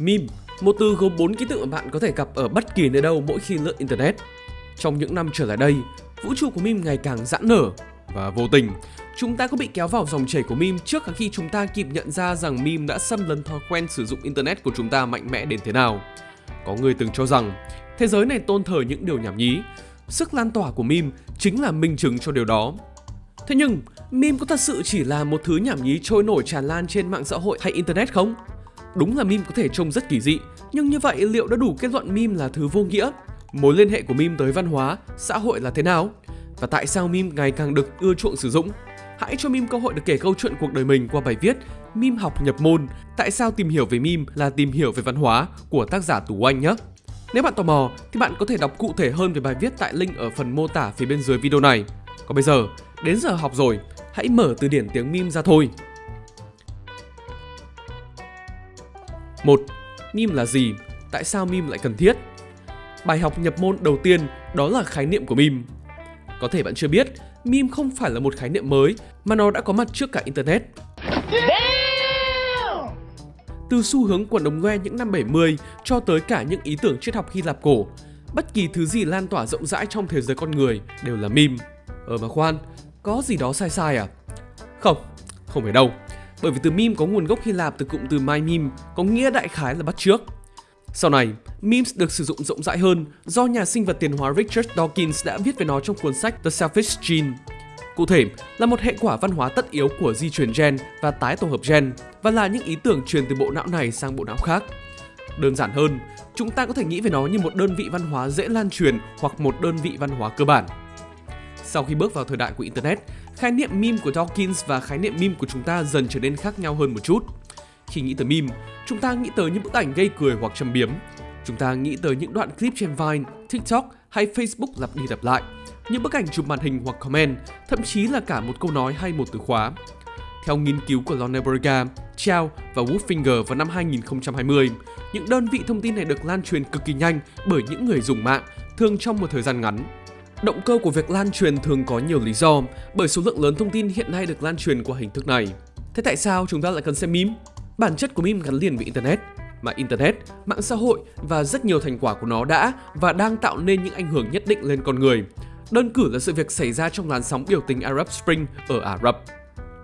Meme, một từ gồm 4 ký tự mà bạn có thể gặp ở bất kỳ nơi đâu mỗi khi lướt internet. Trong những năm trở lại đây, vũ trụ của meme ngày càng giãn nở và vô tình, chúng ta có bị kéo vào dòng chảy của meme trước cả khi chúng ta kịp nhận ra rằng meme đã xâm lấn thói quen sử dụng internet của chúng ta mạnh mẽ đến thế nào. Có người từng cho rằng thế giới này tôn thờ những điều nhảm nhí, sức lan tỏa của meme chính là minh chứng cho điều đó. Thế nhưng, meme có thật sự chỉ là một thứ nhảm nhí trôi nổi tràn lan trên mạng xã hội hay internet không? Đúng là meme có thể trông rất kỳ dị, nhưng như vậy liệu đã đủ kết luận meme là thứ vô nghĩa? Mối liên hệ của meme tới văn hóa, xã hội là thế nào? Và tại sao meme ngày càng được ưa chuộng sử dụng? Hãy cho meme cơ hội được kể câu chuyện cuộc đời mình qua bài viết Meme học nhập môn, tại sao tìm hiểu về meme là tìm hiểu về văn hóa của tác giả Tú Anh nhé. Nếu bạn tò mò thì bạn có thể đọc cụ thể hơn về bài viết tại link ở phần mô tả phía bên dưới video này. Còn bây giờ, đến giờ học rồi, hãy mở từ điển tiếng meme ra thôi. 1. Meme là gì? Tại sao meme lại cần thiết? Bài học nhập môn đầu tiên đó là khái niệm của meme. Có thể bạn chưa biết, meme không phải là một khái niệm mới mà nó đã có mặt trước cả Internet. Từ xu hướng quần ống ngoe những năm 70 cho tới cả những ý tưởng triết học Hy Lạp cổ, bất kỳ thứ gì lan tỏa rộng rãi trong thế giới con người đều là meme. Ờ mà khoan, có gì đó sai sai à? Không, không phải đâu. Bởi vì từ meme có nguồn gốc Hy Lạp từ cụm từ my meme, có nghĩa đại khái là bắt trước. Sau này, memes được sử dụng rộng rãi hơn do nhà sinh vật tiền hóa Richard Dawkins đã viết về nó trong cuốn sách The Selfish Gene. Cụ thể là một hệ quả văn hóa tất yếu của di truyền gen và tái tổ hợp gen và là những ý tưởng truyền từ bộ não này sang bộ não khác. Đơn giản hơn, chúng ta có thể nghĩ về nó như một đơn vị văn hóa dễ lan truyền hoặc một đơn vị văn hóa cơ bản. Sau khi bước vào thời đại của Internet, khái niệm meme của Dawkins và khái niệm meme của chúng ta dần trở nên khác nhau hơn một chút. Khi nghĩ tới meme, chúng ta nghĩ tới những bức ảnh gây cười hoặc châm biếm. Chúng ta nghĩ tới những đoạn clip trên Vine, TikTok hay Facebook lặp đi lặp lại, những bức ảnh chụp màn hình hoặc comment, thậm chí là cả một câu nói hay một từ khóa. Theo nghiên cứu của Loneberga, Chow và Wolfinger vào năm 2020, những đơn vị thông tin này được lan truyền cực kỳ nhanh bởi những người dùng mạng, thường trong một thời gian ngắn. Động cơ của việc lan truyền thường có nhiều lý do bởi số lượng lớn thông tin hiện nay được lan truyền qua hình thức này. Thế tại sao chúng ta lại cần xem meme? Bản chất của meme gắn liền với Internet, mà Internet, mạng xã hội và rất nhiều thành quả của nó đã và đang tạo nên những ảnh hưởng nhất định lên con người. Đơn cử là sự việc xảy ra trong làn sóng biểu tình Arab Spring ở Ả Rập.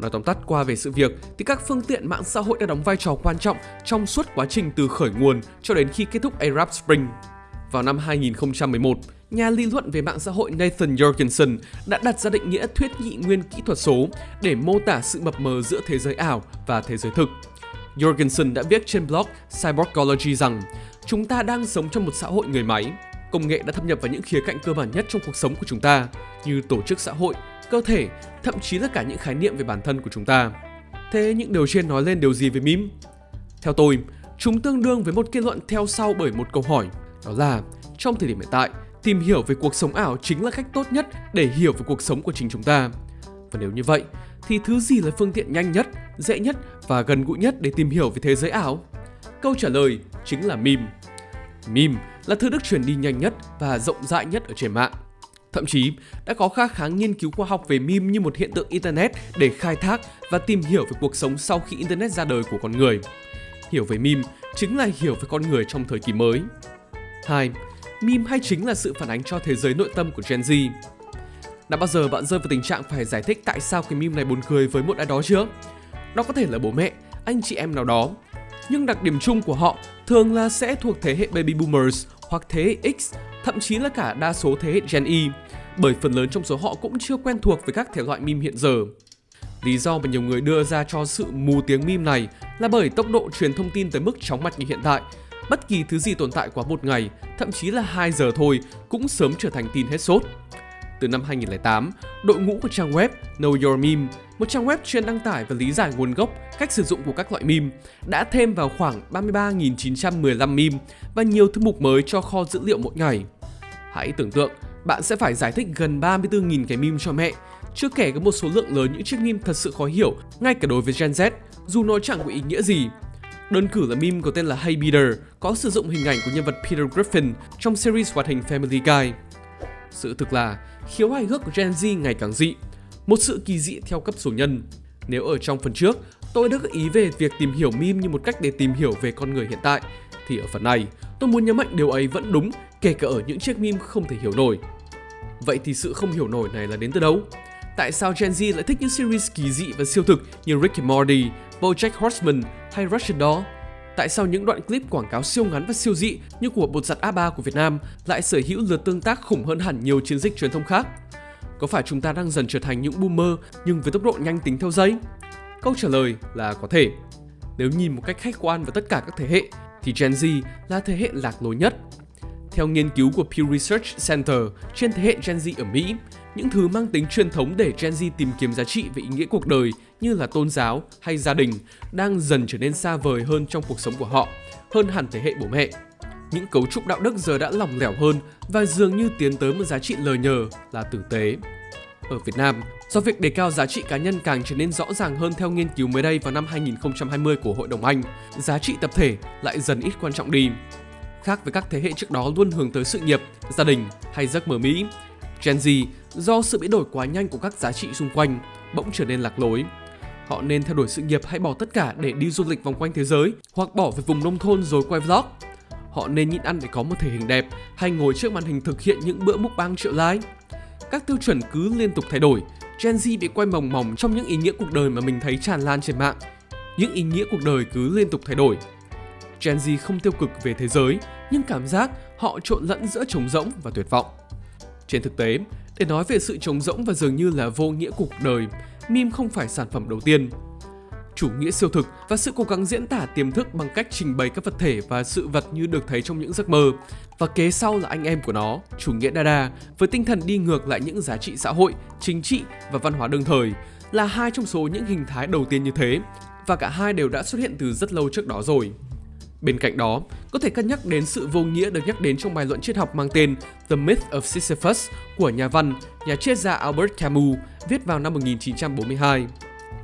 Nói tóm tắt qua về sự việc thì các phương tiện mạng xã hội đã đóng vai trò quan trọng trong suốt quá trình từ khởi nguồn cho đến khi kết thúc Arab Spring. Vào năm 2011, nhà lý luận về mạng xã hội Nathan Jorgensen đã đặt ra định nghĩa thuyết nhị nguyên kỹ thuật số để mô tả sự mập mờ giữa thế giới ảo và thế giới thực. Jorgensen đã viết trên blog Cyborgology rằng chúng ta đang sống trong một xã hội người máy. Công nghệ đã thâm nhập vào những khía cạnh cơ bản nhất trong cuộc sống của chúng ta, như tổ chức xã hội, cơ thể, thậm chí là cả những khái niệm về bản thân của chúng ta. Thế những điều trên nói lên điều gì về meme? Theo tôi, chúng tương đương với một kết luận theo sau bởi một câu hỏi, đó là trong thời điểm hiện tại, tìm hiểu về cuộc sống ảo chính là cách tốt nhất để hiểu về cuộc sống của chính chúng ta. Và nếu như vậy, thì thứ gì là phương tiện nhanh nhất, dễ nhất và gần gũi nhất để tìm hiểu về thế giới ảo? Câu trả lời chính là meme. Meme là thứ được truyền đi nhanh nhất và rộng rãi nhất ở trên mạng. Thậm chí đã có khá khá nghiên cứu khoa học về meme như một hiện tượng internet để khai thác và tìm hiểu về cuộc sống sau khi internet ra đời của con người. Hiểu về meme chính là hiểu về con người trong thời kỳ mới. 2. Meme hay chính là sự phản ánh cho thế giới nội tâm của Gen Z. Đã bao giờ bạn rơi vào tình trạng phải giải thích tại sao cái meme này buồn cười với một ai đó chưa? Đó có thể là bố mẹ, anh chị em nào đó. Nhưng đặc điểm chung của họ thường là sẽ thuộc thế hệ Baby Boomers hoặc thế hệ X, thậm chí là cả đa số thế hệ Gen Y, bởi phần lớn trong số họ cũng chưa quen thuộc với các thể loại meme hiện giờ. Lý do mà nhiều người đưa ra cho sự mù tiếng meme này là bởi tốc độ truyền thông tin tới mức chóng mặt như hiện tại. Bất kỳ thứ gì tồn tại quá một ngày, thậm chí là 2 giờ thôi cũng sớm trở thành tin hết sốt từ năm 2008, đội ngũ của trang web Know Your Meme, một trang web chuyên đăng tải và lý giải nguồn gốc, cách sử dụng của các loại meme, đã thêm vào khoảng 33.915 meme và nhiều thư mục mới cho kho dữ liệu mỗi ngày. Hãy tưởng tượng, bạn sẽ phải giải thích gần 34.000 cái meme cho mẹ, chưa kể có một số lượng lớn những chiếc meme thật sự khó hiểu, ngay cả đối với Gen Z, dù nó chẳng có ý nghĩa gì. Đơn cử là meme có tên là Hey Peter, có sử dụng hình ảnh của nhân vật Peter Griffin trong series hoạt hình Family Guy. Sự thực là, khiếu hài hước của Gen Z ngày càng dị, một sự kỳ dị theo cấp số nhân. Nếu ở trong phần trước, tôi đã gợi ý về việc tìm hiểu meme như một cách để tìm hiểu về con người hiện tại, thì ở phần này, tôi muốn nhấn mạnh điều ấy vẫn đúng, kể cả ở những chiếc meme không thể hiểu nổi. Vậy thì sự không hiểu nổi này là đến từ đâu? Tại sao Gen Z lại thích những series kỳ dị và siêu thực như Rick and Morty, BoJack Horseman hay Russian Doll? Tại sao những đoạn clip quảng cáo siêu ngắn và siêu dị như của bột giặt A3 của Việt Nam lại sở hữu lượt tương tác khủng hơn hẳn nhiều chiến dịch truyền thông khác? Có phải chúng ta đang dần trở thành những boomer nhưng với tốc độ nhanh tính theo giây? Câu trả lời là có thể. Nếu nhìn một cách khách quan vào tất cả các thế hệ, thì Gen Z là thế hệ lạc lối nhất. Theo nghiên cứu của Pew Research Center trên thế hệ Gen Z ở Mỹ, những thứ mang tính truyền thống để Gen Z tìm kiếm giá trị và ý nghĩa cuộc đời như là tôn giáo hay gia đình đang dần trở nên xa vời hơn trong cuộc sống của họ, hơn hẳn thế hệ bố mẹ. Những cấu trúc đạo đức giờ đã lỏng lẻo hơn và dường như tiến tới một giá trị lời nhờ là tử tế. Ở Việt Nam, do việc đề cao giá trị cá nhân càng trở nên rõ ràng hơn theo nghiên cứu mới đây vào năm 2020 của Hội đồng Anh, giá trị tập thể lại dần ít quan trọng đi. Khác với các thế hệ trước đó luôn hướng tới sự nghiệp, gia đình hay giấc mơ Mỹ, Gen Z do sự biến đổi quá nhanh của các giá trị xung quanh bỗng trở nên lạc lối. Họ nên theo đuổi sự nghiệp hay bỏ tất cả để đi du lịch vòng quanh thế giới hoặc bỏ về vùng nông thôn rồi quay vlog. Họ nên nhịn ăn để có một thể hình đẹp hay ngồi trước màn hình thực hiện những bữa mukbang triệu like. Các tiêu chuẩn cứ liên tục thay đổi, Gen Z bị quay mỏng mỏng trong những ý nghĩa cuộc đời mà mình thấy tràn lan trên mạng. Những ý nghĩa cuộc đời cứ liên tục thay đổi. Gen Z không tiêu cực về thế giới, nhưng cảm giác họ trộn lẫn giữa trống rỗng và tuyệt vọng. Trên thực tế, để nói về sự trống rỗng và dường như là vô nghĩa cuộc đời, meme không phải sản phẩm đầu tiên. Chủ nghĩa siêu thực và sự cố gắng diễn tả tiềm thức bằng cách trình bày các vật thể và sự vật như được thấy trong những giấc mơ. Và kế sau là anh em của nó, chủ nghĩa Dada, với tinh thần đi ngược lại những giá trị xã hội, chính trị và văn hóa đương thời, là hai trong số những hình thái đầu tiên như thế, và cả hai đều đã xuất hiện từ rất lâu trước đó rồi. Bên cạnh đó, có thể cân nhắc đến sự vô nghĩa được nhắc đến trong bài luận triết học mang tên The Myth of Sisyphus của nhà văn, nhà triết gia Albert Camus viết vào năm 1942.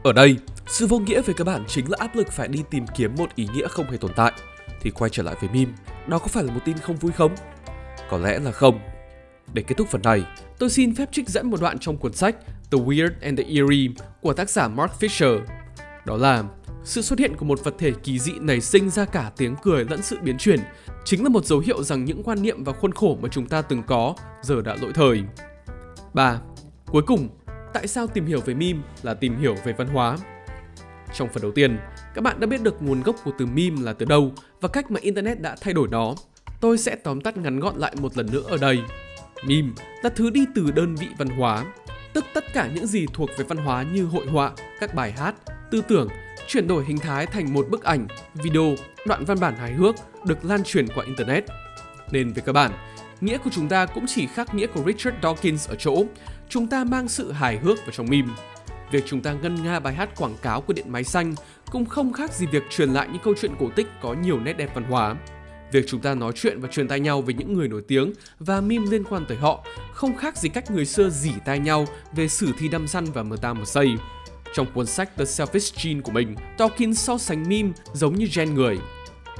Ở đây, sự vô nghĩa về cơ bản chính là áp lực phải đi tìm kiếm một ý nghĩa không hề tồn tại. Thì quay trở lại với meme, đó có phải là một tin không vui không? Có lẽ là không. Để kết thúc phần này, tôi xin phép trích dẫn một đoạn trong cuốn sách The Weird and the Eerie của tác giả Mark Fisher. Đó là sự xuất hiện của một vật thể kỳ dị nảy sinh ra cả tiếng cười lẫn sự biến chuyển chính là một dấu hiệu rằng những quan niệm và khuôn khổ mà chúng ta từng có giờ đã lỗi thời. 3. Cuối cùng, tại sao tìm hiểu về meme là tìm hiểu về văn hóa? Trong phần đầu tiên, các bạn đã biết được nguồn gốc của từ meme là từ đâu và cách mà Internet đã thay đổi nó. Tôi sẽ tóm tắt ngắn gọn lại một lần nữa ở đây. Meme là thứ đi từ đơn vị văn hóa, tức tất cả những gì thuộc về văn hóa như hội họa, các bài hát, tư tưởng chuyển đổi hình thái thành một bức ảnh, video, đoạn văn bản hài hước được lan truyền qua Internet. Nên về cơ bản, nghĩa của chúng ta cũng chỉ khác nghĩa của Richard Dawkins ở chỗ chúng ta mang sự hài hước vào trong meme. Việc chúng ta ngân nga bài hát quảng cáo của điện máy xanh cũng không khác gì việc truyền lại những câu chuyện cổ tích có nhiều nét đẹp văn hóa. Việc chúng ta nói chuyện và truyền tai nhau về những người nổi tiếng và meme liên quan tới họ không khác gì cách người xưa dỉ tai nhau về sử thi đâm săn và mờ ta một giây. Trong cuốn sách The Selfish Gene của mình, Dawkins so sánh meme giống như gen người.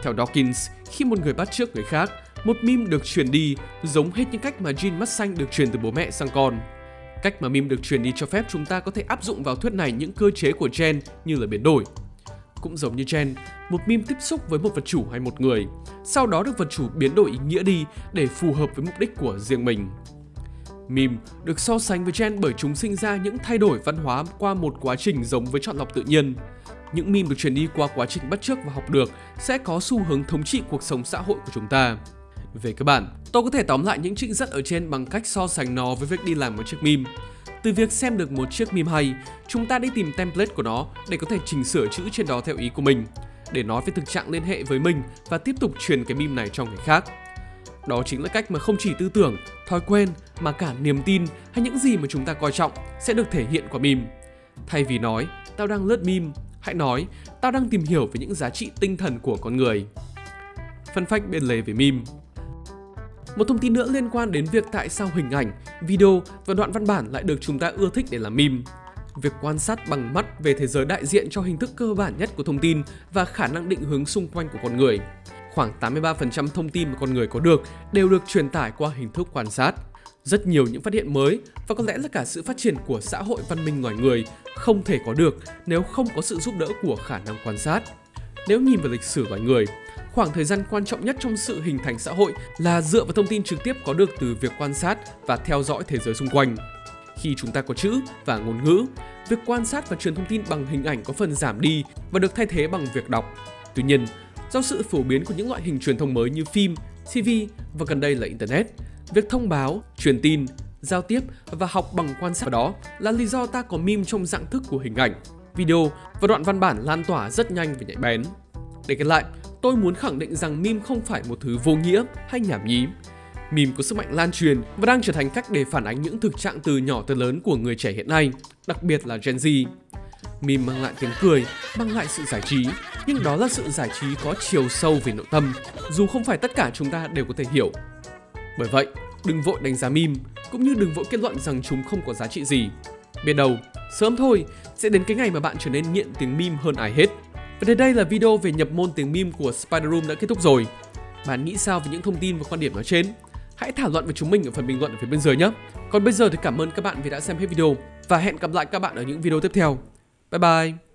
Theo Dawkins, khi một người bắt chước người khác, một meme được truyền đi giống hết những cách mà gene mắt xanh được truyền từ bố mẹ sang con. Cách mà meme được truyền đi cho phép chúng ta có thể áp dụng vào thuyết này những cơ chế của gen như là biến đổi. Cũng giống như gen, một meme tiếp xúc với một vật chủ hay một người, sau đó được vật chủ biến đổi ý nghĩa đi để phù hợp với mục đích của riêng mình. Meme được so sánh với gen bởi chúng sinh ra những thay đổi văn hóa qua một quá trình giống với chọn lọc tự nhiên. Những meme được truyền đi qua quá trình bắt chước và học được sẽ có xu hướng thống trị cuộc sống xã hội của chúng ta. Về cơ bản, tôi có thể tóm lại những trích dẫn ở trên bằng cách so sánh nó với việc đi làm một chiếc meme. Từ việc xem được một chiếc meme hay, chúng ta đi tìm template của nó để có thể chỉnh sửa chữ trên đó theo ý của mình, để nói về thực trạng liên hệ với mình và tiếp tục truyền cái meme này cho người khác. Đó chính là cách mà không chỉ tư tưởng, thói quen mà cả niềm tin hay những gì mà chúng ta coi trọng sẽ được thể hiện qua meme. Thay vì nói, tao đang lướt meme, hãy nói, tao đang tìm hiểu về những giá trị tinh thần của con người. Phân phách bên lề về meme một thông tin nữa liên quan đến việc tại sao hình ảnh, video và đoạn văn bản lại được chúng ta ưa thích để làm meme. Việc quan sát bằng mắt về thế giới đại diện cho hình thức cơ bản nhất của thông tin và khả năng định hướng xung quanh của con người khoảng 83% thông tin mà con người có được đều được truyền tải qua hình thức quan sát. Rất nhiều những phát hiện mới và có lẽ là cả sự phát triển của xã hội văn minh loài người không thể có được nếu không có sự giúp đỡ của khả năng quan sát. Nếu nhìn vào lịch sử loài người, khoảng thời gian quan trọng nhất trong sự hình thành xã hội là dựa vào thông tin trực tiếp có được từ việc quan sát và theo dõi thế giới xung quanh. Khi chúng ta có chữ và ngôn ngữ, việc quan sát và truyền thông tin bằng hình ảnh có phần giảm đi và được thay thế bằng việc đọc. Tuy nhiên, do sự phổ biến của những loại hình truyền thông mới như phim, TV và gần đây là Internet, việc thông báo, truyền tin, giao tiếp và học bằng quan sát đó là lý do ta có meme trong dạng thức của hình ảnh, video và đoạn văn bản lan tỏa rất nhanh và nhạy bén. Để kết lại, tôi muốn khẳng định rằng meme không phải một thứ vô nghĩa hay nhảm nhí. Meme có sức mạnh lan truyền và đang trở thành cách để phản ánh những thực trạng từ nhỏ tới lớn của người trẻ hiện nay, đặc biệt là Gen Z. Meme mang lại tiếng cười, mang lại sự giải trí, nhưng đó là sự giải trí có chiều sâu về nội tâm, dù không phải tất cả chúng ta đều có thể hiểu. Bởi vậy, đừng vội đánh giá meme, cũng như đừng vội kết luận rằng chúng không có giá trị gì. Biết đâu, sớm thôi sẽ đến cái ngày mà bạn trở nên nghiện tiếng meme hơn ai hết. Và đến đây là video về nhập môn tiếng meme của Spider Room đã kết thúc rồi. Bạn nghĩ sao về những thông tin và quan điểm nói trên? Hãy thảo luận với chúng mình ở phần bình luận ở phía bên dưới nhé. Còn bây giờ thì cảm ơn các bạn vì đã xem hết video và hẹn gặp lại các bạn ở những video tiếp theo. 拜拜。